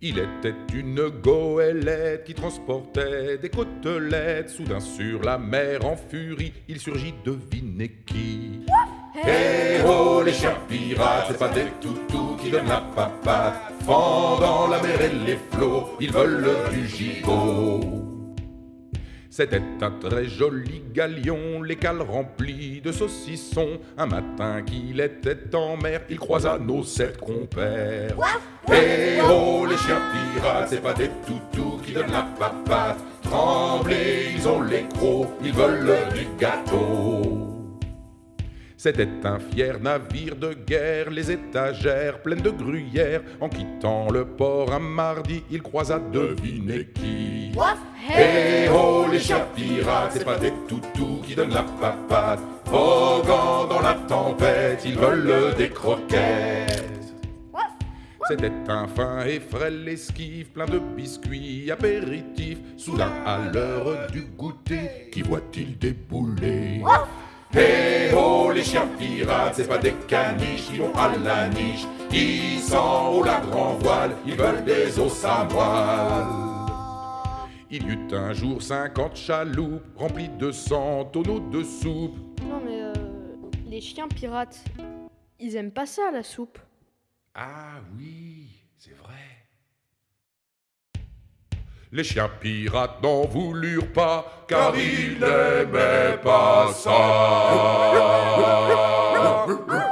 Il était une goélette qui transportait des côtelettes. Soudain sur la mer en furie, il surgit, devinez qui Eh oh les chiens pirates, c'est pas des toutous qui donnent la papate. Fendant la mer et les flots, ils veulent du gigot. C'était un très joli galion, les cales remplies de saucissons. Un matin qu'il était en mer, il croisa nos sept compères. Eh oh, les chiens pirates, c'est pas des toutous qui donnent la papate. Tremblez, ils ont les crocs, ils veulent du gâteau. C'était un fier navire de guerre, les étagères pleines de gruyère. En quittant le port un mardi, il croisa devinez qui. Eh les chiens pirates, c'est pas des toutous qui donnent la papate. Voguant dans la tempête, ils veulent des croquettes. C'était un fin et frêle esquive, plein de biscuits apéritifs. Soudain, à l'heure du goûter, qui voit-il débouler? Eh oh, les chiens pirates, c'est pas des caniches qui vont à la niche. Ils sont au la grand voile, ils veulent des os à moelle. Il y eut un jour 50 chaloupes remplies de 100 tonneaux de soupe. Non mais euh, les chiens pirates, ils aiment pas ça la soupe. Ah oui, c'est vrai. Les chiens pirates n'en voulurent pas, car ils n'aimaient pas ça.